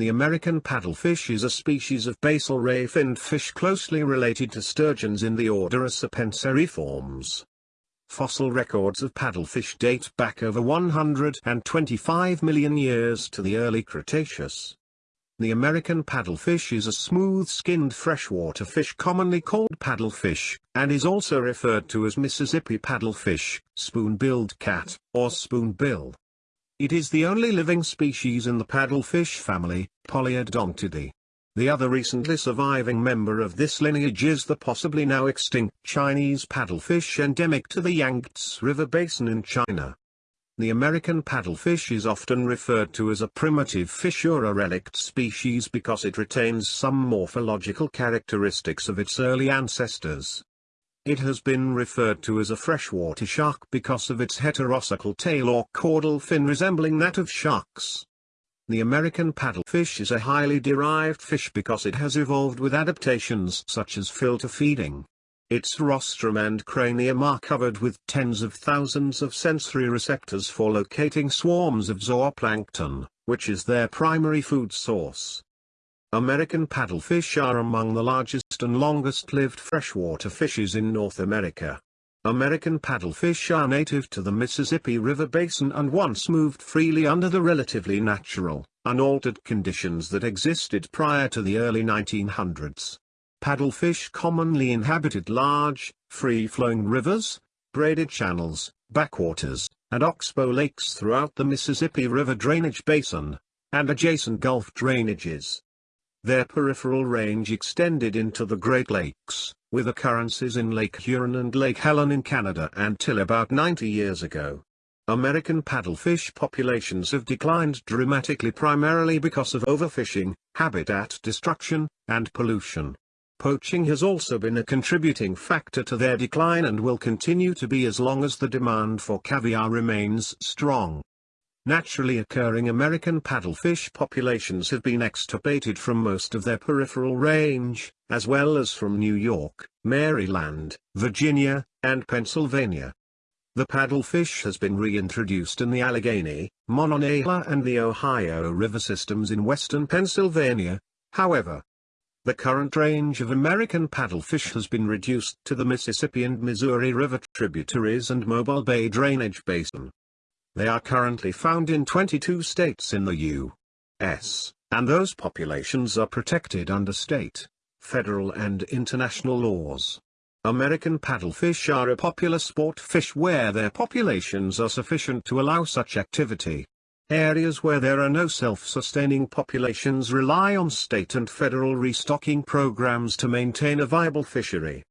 The American paddlefish is a species of basal ray-finned fish closely related to sturgeons in the order Acipenseriformes. Fossil records of paddlefish date back over 125 million years to the early Cretaceous. The American paddlefish is a smooth-skinned freshwater fish commonly called paddlefish, and is also referred to as Mississippi paddlefish, spoon-billed cat, or spoonbill. It is the only living species in the paddlefish family, Polyodontidae. The other recently surviving member of this lineage is the possibly now extinct Chinese paddlefish endemic to the Yangtze River Basin in China. The American paddlefish is often referred to as a primitive fish or a relict species because it retains some morphological characteristics of its early ancestors. It has been referred to as a freshwater shark because of its heterocercal tail or caudal fin resembling that of sharks. The American paddlefish is a highly derived fish because it has evolved with adaptations such as filter feeding, its rostrum and cranium are covered with tens of thousands of sensory receptors for locating swarms of zooplankton, which is their primary food source. American paddlefish are among the largest and longest-lived freshwater fishes in North America. American paddlefish are native to the Mississippi River Basin and once moved freely under the relatively natural, unaltered conditions that existed prior to the early 1900s. Paddlefish commonly inhabited large, free-flowing rivers, braided channels, backwaters, and oxbow lakes throughout the Mississippi River drainage basin, and adjacent Gulf drainages. Their peripheral range extended into the Great Lakes, with occurrences in Lake Huron and Lake Helen in Canada until about 90 years ago. American paddlefish populations have declined dramatically primarily because of overfishing, habitat destruction, and pollution. Poaching has also been a contributing factor to their decline and will continue to be as long as the demand for caviar remains strong. Naturally occurring American paddlefish populations have been extirpated from most of their peripheral range, as well as from New York, Maryland, Virginia, and Pennsylvania. The paddlefish has been reintroduced in the Allegheny, Monongahela and the Ohio River systems in western Pennsylvania, however, the current range of American paddlefish has been reduced to the Mississippi and Missouri River tributaries and Mobile Bay drainage basin. They are currently found in 22 states in the U.S., and those populations are protected under state, federal and international laws. American paddlefish are a popular sport fish where their populations are sufficient to allow such activity. Areas where there are no self-sustaining populations rely on state and federal restocking programs to maintain a viable fishery.